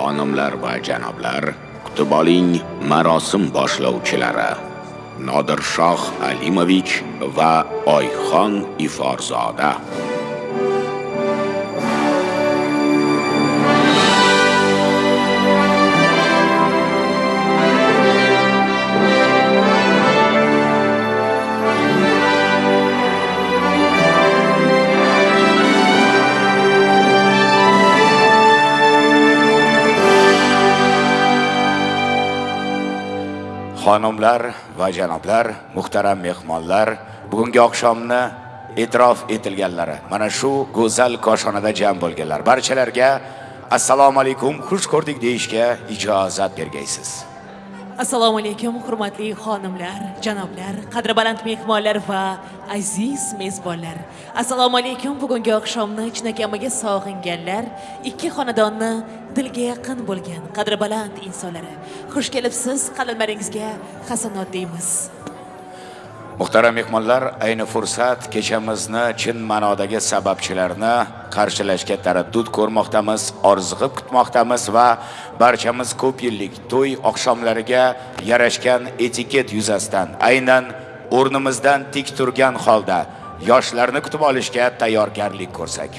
xonimlar va janoblar kutib oling marosim boshlovchilari. Nodirshoh Alimovich va Oyxon Iforzoda xonimlar va janoblar muhtaram mehmonlar bugungi oqshomni e'tirof etilganlari mana shu go'zal koshonada jam bo'lganlar. Barchalarga assalomu alaykum xush ko'rdik deyishga ijozat bergaysiz. Assalomu alaykum hurmatli xonimlar janoblar qadri baland mehmonlar va aziz mezbonlar. Assalomu alaykum bugungi oqshomni chinakamiga sog'inganlar ikki xonadonni dilga yaqin bo'lgan qadri baland insonlari. Xush kelibsiz qalblaringizga hasanot deymiz. Muhtaram mehmonlar ayni fursat kechamizni chin ma'nodagi sababchilarni qarshilashga taraddud ko'rmoqdamiz orziqib kutmoqdamiz va barchamiz ko'p yillik to'y oqshomlariga yarashgan etiket yuzasidan aynan o'rnimizdan tik turgan holda yoshlarni kutib olishga tayyorgarlik ko'rsak.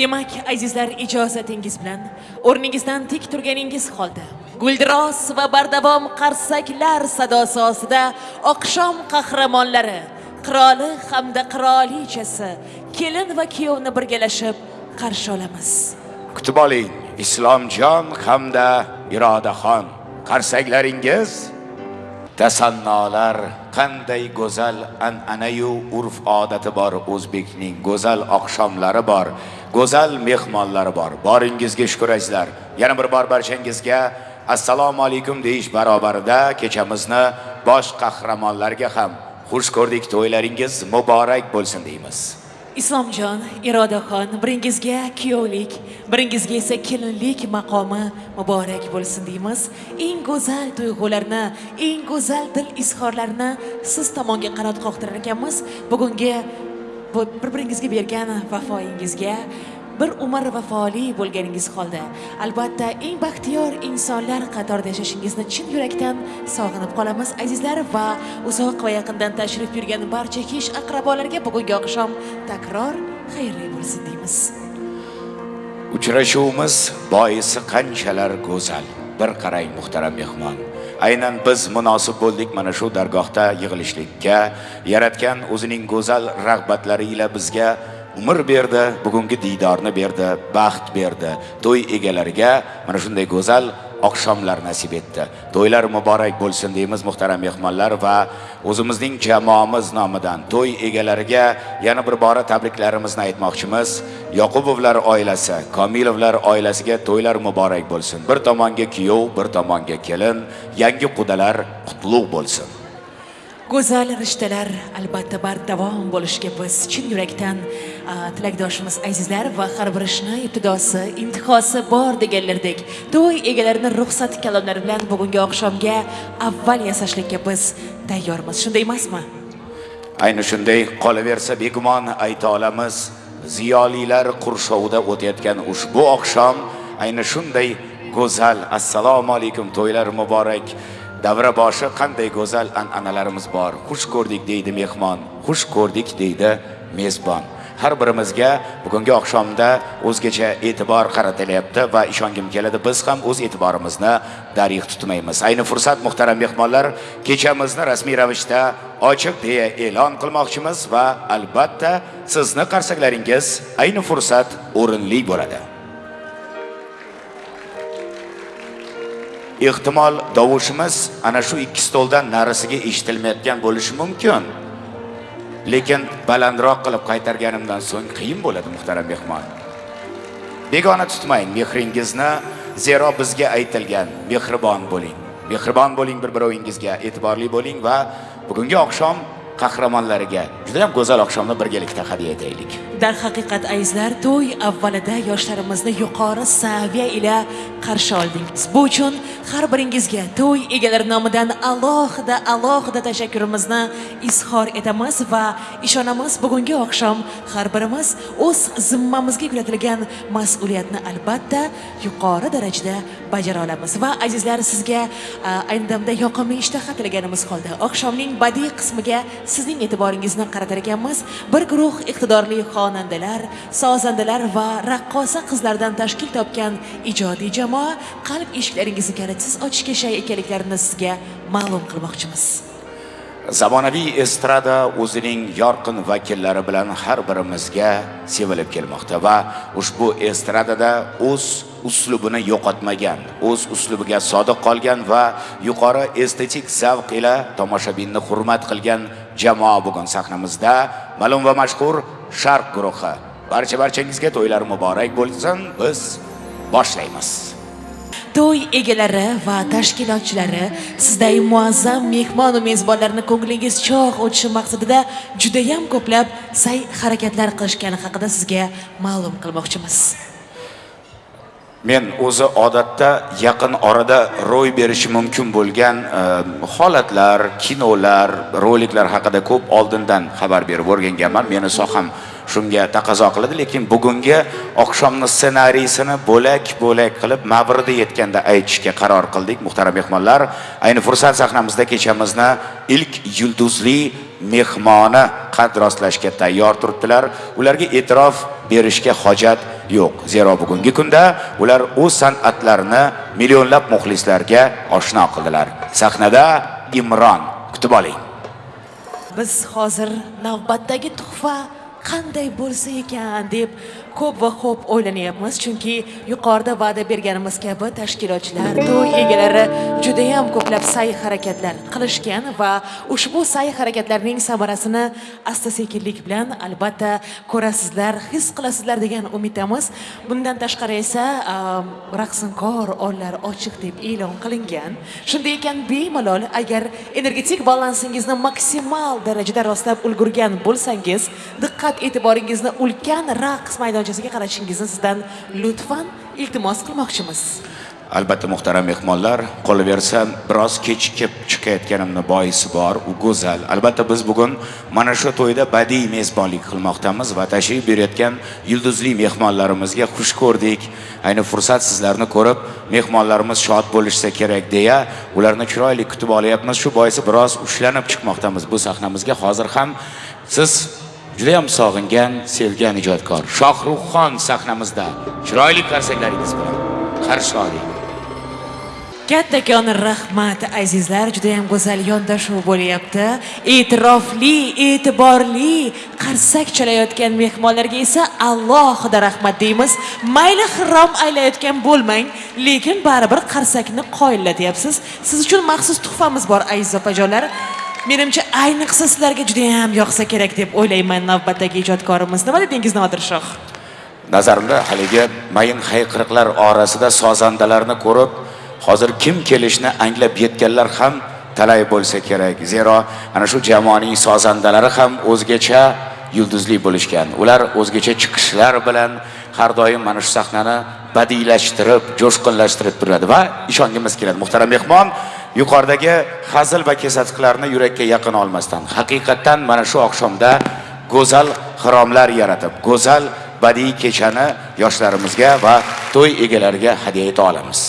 Demak azizlar ijozatingiz bilan o'rningizdan tik turganingiz holda guldiros va bardavom qarsaklar sadosi ostida oqshom qahramonlari qiroli hamda qirolichasi kelin va kuyovni birgalashib qarshi olamiz. Kutib oling islomjon hamda irodaxon qarsaklaringiz tasannolar qanday go'zal an'anayu urf odati bor o'zbekning go'zal oqshomlari bor go'zal mehmonlari bor. Boringizga shukur azizlar. Yana bir bor barchangizga assalomu alaykum deyish barobarida kechamizni bosh qahramonlarga ham xush ko'rdik to'ylaringiz muborak bo'lsin deymiz. Islomjon irodaxon biringizga kuyovlik biringizga esa kelinlik maqomi muborak bo'lsin deymiz. Eng go'zal tuyg'ularni eng go'zal dil izhorlarini siz tomonga qanot qoqtirar ekanmiz. Bugungi bir biringizga bergan vafoyingizga bir umr vafoli bo'lganingiz holda albatta eng baxtiyor insonlar qatorida yashashingizni chin yurakdan sog'inib qolamiz azizlar va uzoq va yaqindan tashrif buyurgan barcha kish aqrabolarga bugungi oqshom takror xayrli bo'lsin deymiz. Uchrashuvimiz boisi qanchalar go'zal. Bir qarang muhtaram mehmon. Aynan biz munosib bo'ldik mana shu dargohda yig'ilishlikka. Yaratgan o'zining go'zal rag'batlari ila bizga umr berdi bugungi diydorni berdi baxt berdi. To'y egalariga mana shunday go'zal oqshomlar nasib etdi. To'ylar muborak bo'lsin deymiz muhtaram mehmonlar va o'zimizning jamoamiz nomidan to'y egalariga yana bir bora tabriklarimizni aytmoqchimiz. Yoqubovlar oilasi komilovlar oilasiga to'ylar muborak bo'lsin. Bir tomonga kuyov bir tomonga kelin yangi qudalar qutlug' bo'lsin. Go'zal rishtalar albatta bardavom bo'lishiga biz chin yurakdan tilakdoshimiz azizlar va har bir ishni ibtidosi intihosi bor deganlardek to'y egalarini ruxsat kalomlari bilan bugungi oqshomga avval yasashlikka biz tayyormiz. Shunday emasmi? Ayni shunday qolaversa begumon ayta olamiz ziyolilar qurshovida o'tayotgan ushbu oqshom ayni shunday go'zal assalomu alaykum to'ylar muborak. Davra boshi qanday go'zal an'analarimiz bor? Xush ko'rdik deydi mehmon. Xush ko'rdik deydi mezbon. Har birimizga bugungi oqshomda o'zgacha e'tibor qaratilyapti va ishongim keladi biz ham o'z e'tiborimizni darig' tutmaymiz. Ayni fursat muhtaram mehmonlar kechamizni rasmiy ravishda ochiq deya e'lon qilmoqchimiz va albatta sizni qarsaklaringiz ayni fursat o'rinli bo'ladi. Ehtimol dovushimiz ana shu ikki stoldan narisiga eshitilmayotgan bo'lishi mumkin. Lekin balandroq qilib qaytarganimdan so'ng qiyin bo'ladi muhtaram mehmon. Begona tutmang mehringizni zero bizga aytilgan mehribon bo'ling. Mehribon bo'ling bir birovingizga e'tiborli bo'ling va bugungi oqshom qahramonlariga juda ham go'zal oqshomni birgalikda hadya etaylik. Darhaqiqat azizlar to'y avvalida yoshlarimizni yuqori saviya ila qarshi oldingiz. Bu uchun har biringizga to'y egalari nomidan alohida alohida tashakkurimizni izhor etamiz va ishonamiz bugungi oqshom har birimiz o'z zimmamizga yuklatilgan mas'uliyatni albatta yuqori darajada bajara olamiz va azizlar sizga ayni damda yoqimli ishtaha tilaganimiz holda oqshomning badiiy qismiga sizning e'tiboringizni qaratar ekanmiz. Bir guruh iqtidorli xonandalar sozandalar va raqqosa qizlardan tashkil topgan ijodiy jamoa qalb eshiklaringizni kalitsiz ochishga shay ekanliklarini sizga ma'lum qilmoqchimiz. Zamonaviy estrada o'zining yorqin vakillari bilan har birimizga sevilib kelmoqda va ushbu estradada o'z uslubini yo'qotmagan o'z uslubiga sodiq qolgan va yuqori estetik zavq ila tomoshabinni hurmat qilgan jamoa bugun sahnamizda. Ma'lum va mashhur sharq guruhi. Barcha barchangizga to'ylar muborak bo'lsin biz boshlaymiz. To'y egalari va tashkilotchilari sizday muazzam mehmonu mezbonlarni ko'nglingiz chog' o'tishi maqsadida judayam ko'plab sa'y harakatlar qilishgani haqida sizga ma'lum qilmoqchimiz. Men o'zi odatda yaqin orada ro'y berishi mumkin bo'lgan e, holatlar kinolar roliklar haqida ko'p oldindan xabar berib o'rganganman. Meni soham shunga taqozo qiladi lekin bugungi oqshomni ssenariysini bo'lak bo'lak qilib mavridi yetganda aytishga qaror qildik. Muhtaram mehmonlar ayni fursat sahnamizda kechamizni ilk yulduzli mehmoni qad rostlashga tayyor turibdilar. Ularga e'tirof berishga hojat yo'q. Zero bugungi kunda ular o'z san'atlarini millionlab muxlislarga oshno qildilar. Sahnada imron kutib oling. Biz hozir navbatdagi tuhfa qanday bo'lsa ekan deb ko'p va ko'p o'ylanyapmiz chunki yuqorida va'da berganimiz kabi tashkilotchilar to'y egalari judayam ko'plab sa'y harakatlar qilishgan va ushbu sa'y harakatlarning samarasini asta sekinlik bilan albatta ko'rasizlar his qilasizlar degan umiddamiz. Bundan tashqari esa am, raqsinkor onlar ochiq deb e'lon qilingan. Shunday ekan bemalol agar energetik balansingizni maksimal darajada rostlab ulgurgan bo'lsangiz diqqat e'tiboringizni ulkan raqs maydonchasiga qaratishingizni sizdan lutfan iltimos qilmoqchimiz. Albatta muhtaram mehmonlar qolaversa biroz kechikib chiqayotganimni boisi bor u go'zal. Albatta biz bugun mana shu to'yda badiiy mezbonlik qilmoqdamiz va tashrif buyurayotgan yulduzli mehmonlarimizga xush ko'rdik. Ayni fursat sizlarni ko'rib mehmonlarimiz shod bo'lishsa kerak deya ularni chiroyli kutib olyapmiz. Shu boisi biroz ushlanib chiqmoqdamiz bu sahnamizga. Hozir ham siz judayam sog'ingan sevgan ijodkor. Shohruxxon sahnamizda chiroyli qarsaklaringiz bilan qarshi oling. Kattakon rahmat azizlar. Judayam go'zal yondashuv bo'lyapti. E'tirofli e'tiborli qarsak chalayotgan mehmonlarga esa alohida rahmat deymiz. Mayli xirom aylayotgan bo'lmang lekin baribir qarsakni qoyillatyapsiz siz uchun maxsus tuhfamiz bor aziz opajonlar. Menimcha ayniqsa sizlarga judayam yoqsa kerak deb o'ylayman navbatdagi ijodkorimiz nima dedingiz nodir shoh? Nazarimda haligi mayin hayqiriqlar orasida sozandalarni ko'rib hozir kim kelishni anglab yetganlar ham talay bo'lsa kerak. Zero ana shu jamoaning sozandalari ham o'zgacha yulduzli bo'lishgan. Ular o'zgacha chiqishlar bilan har doim mana shu sahnani badiiylashtirib jo'shqinlashtirib turadi va ishongimiz keladi. Muhtaram mehmon yuqoridagi hazil va kesatiqlarni yurakka yaqin olmasdan haqiqatdan mana shu oqshomda go'zal xiromlar yaratib go'zal badiiy kechani yoshlarimizga va to'y egalariga hadya eta olamiz.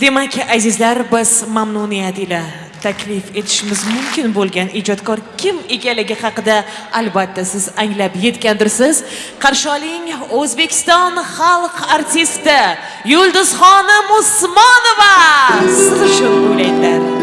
Demak azizlar biz mamnuniyat ila taklif etishimiz mumkin bo'lgan ijodkor kim ekanligi haqida albatta siz anglab yetgandirsiz. Qarshi oling o'zbekiston xalq artisti yulduzxonim usmonova. Siz uchun o'ylaydilar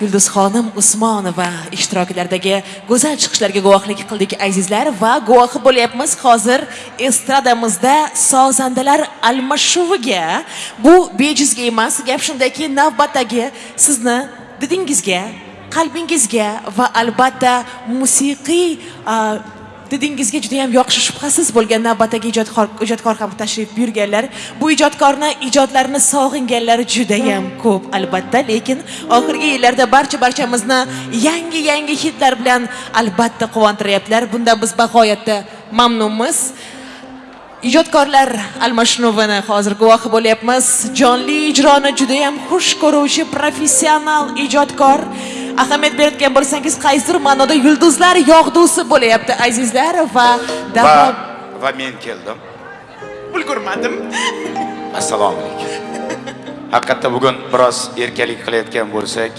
yulduzxonim usmonova ishtirokidagi go'zal chiqishlarga guvohlik qildik azizlar. Va guvohi bo'lyapmiz hozir estradamizda sozandalar almashuviga. Bu bejizga emas gap shundaki navbatdagi sizni didingizga qalbingizga va albatta musiqiy didingizga juda yam yoqishi shubhasiz bo'lgan navbatdagi ijodkor ijodkor ham tashrif buyurganlar. Bu ijodkorni ijodlarini sog'inganlar judayam ko'p albatta. Lekin oxirgi yillarda barcha barchamizni yangi yangi hitlar bilan albatta quvontiryaptilar. Bundan biz bag'oyatda mamnunmiz. Ijodkorlar almashinuvini hozir guvohi bo'lyapmiz. Jonli ijroni juda ham xush ko'ruvchi professional ijodkor. Ahamiyat berayotgan bo'lsangiz qaysidir ma'noda yulduzlar yog'dusi bo'lyapti azizlar va va davom va men keldim. Ulgurmadim. Assalomu alaykum. Haqiqatda bugun biroz erkalik qilayotgan bo'lsak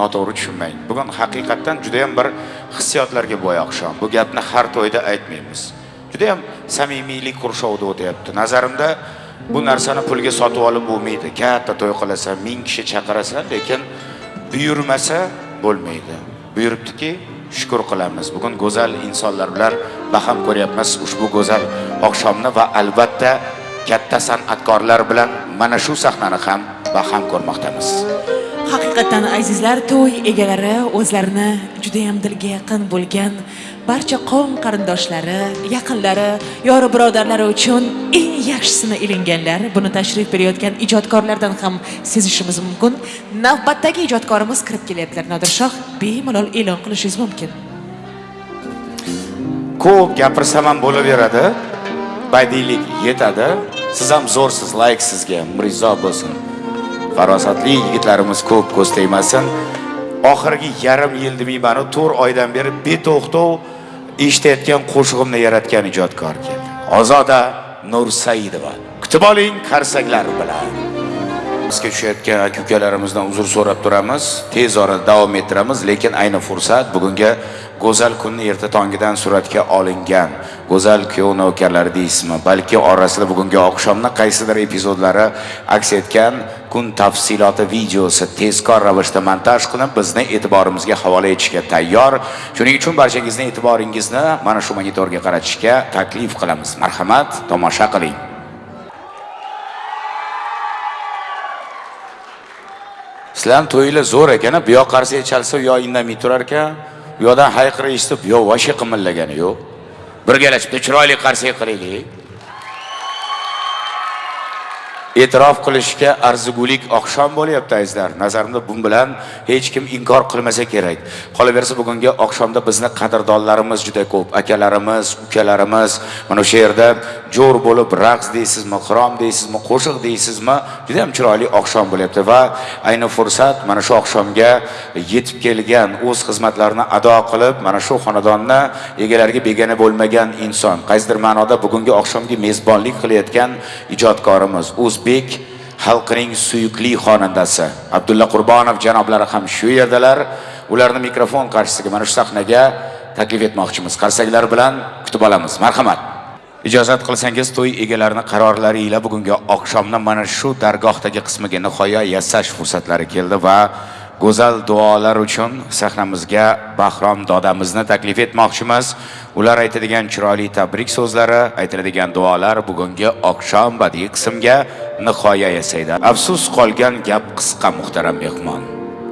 noto'g'ri tushunmang bugun haqiqatdan juda ham bir hissiyotlarga boy oqshom bu gapni har to'yda aytmaymiz. Juda ham samimiylik qurshovida o'tyapti. Nazarimda bu narsani pulga sotib olib bo'lmaydi. Katta to'y qilasan ming kishi chaqirasan lekin buyurmasa bo'lmaydi. Buyuribdiki shukur qilamiz. Bugun go'zal insonlar bilan baham ko'ryapmiz. Ushbu go'zal oqshomni va albatta katta san'atkorlar bilan mana shu sahnani ham baham ko'rmoqdamiz. Haqiqatdan azizlar to'y egalari o'zlarini juda ham dilga yaqin bo'lgan barcha qavm qarindoshlari yaqinlari yori birodarlari uchun eng yaxshisini ilinganlar. Buni tashrif berayotgan ijodkorlardan ham sezishimiz mumkin. Navbatdagi ijodkorimiz kirib kelyaptilar. Nodirshoh bemalol e'lon qilishingiz mumkin. Ko'p gapirsam ham bo'laveradi. Badiiylik yetadi. Siz ham zo'rsiz layk sizga umringiz bo'lsin. Farosatli yigitlarimiz ko'p ko'z tegmasin. Oxirgi yarim yil demayman to'rt oydan beri beto'xtov eshitayotgan qo'shig'imni yaratgan ijodkor keldi. Ozoda nursaidova kutib oling qarsaklar bilan. Bizga tushayotgan aka ukalarimizdan uzr so'rab turamiz. Tez orada davom ettiramiz lekin ayni fursat bugungi go'zal kunni erta tongidan suratga olingan. Go'zal kuyov navkarlari deysizmi? Balki orasida bugungi oqshomni qaysidir epizodlari aks etgan kun tafsiloti videosi tezkor ravishda montaj qilinib bizni e'tiborimizga havola etishga tayyor. Shuning uchun barchangizni e'tiboringizni mana shu monitorga qaratishga taklif qilamiz. Marhamat tomosha qiling. Sizlarni to'yinglar zo'r ekan bu yoq qarsak chalsa u yoq indamay turar ekan bu yoqdan hayqiriq eshitib yo yoq voshqa qimillagani yo'q. Birgalashib chiroyli qarsak qilaylik e'tirof qilishga arzigulik oqshom bo'lyapti azizlar. Nazarimda bu bilan hech kim inkor qilmasa kerak. Qolaversa bugungi oqshomda bizni qadrdonlarimiz juda ko'p. Akalarimiz ukalarimiz. Mana o'sha yerda jo'r bo'lib raqs deysizmi xirom deysizmi qo'shiq deysizmi juda ham chiroyli oqshom bo'lyapti. Va ayni fursat mana shu oqshomga yetib kelgan o'z xizmatlarini ado qilib mana shu xonadonni egalariga begona bo'lmagan inson. Qaysidir ma'noda bugungi oqshomga mezbonlik qilayotgan ijodkorimiz o'zbek xalqining suyukli xonandasi abdulla qurbonov janoblari ham shu yerdalar ularni mikrofon qarshisiga mana shu sahnaga taklif etmoqchimiz qarsaklar bilan kutib olamiz marhamat ijozat qilsangiz to'y egalarini qarorlari ila bugungi oqshomni mana shu dargohdagi qismiga nihoya yasash fursatlari keldi va go'zal duolar uchun sahnamizga bahrom dodamizni taklif etmoqchimiz. Ular aytadigan chiroyli tabrik so'zlari aytiladigan duolar bugungi oqshom badiiy qismga nihoya yasaydi. Afsus qolgan gap qisqa muhtaram mehmon.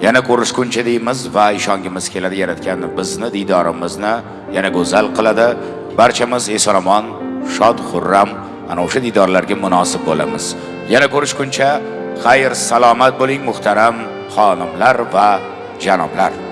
Yana ko'rishguncha deymiz va ishongimiz keladi yaratgan bizni diydorimizni yana go'zal qiladi. Barchamiz eson omon shod xurram ana o'sha diydorlarga munosib bo'lamiz. Yana ko'rishguncha xayr salomat bo'ling muhtaram xonimlar va janoblar.